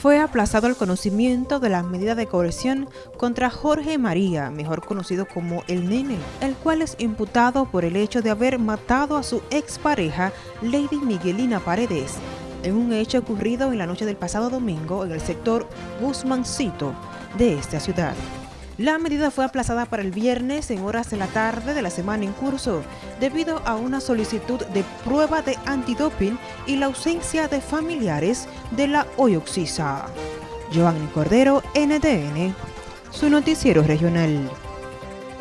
fue aplazado el conocimiento de la medida de coerción contra Jorge María, mejor conocido como El Nene, el cual es imputado por el hecho de haber matado a su expareja, Lady Miguelina Paredes, en un hecho ocurrido en la noche del pasado domingo en el sector Guzmancito de esta ciudad. La medida fue aplazada para el viernes en horas de la tarde de la semana en curso, debido a una solicitud de prueba de antidoping y la ausencia de familiares de la hoy Giovanni Cordero, NTN, su noticiero regional.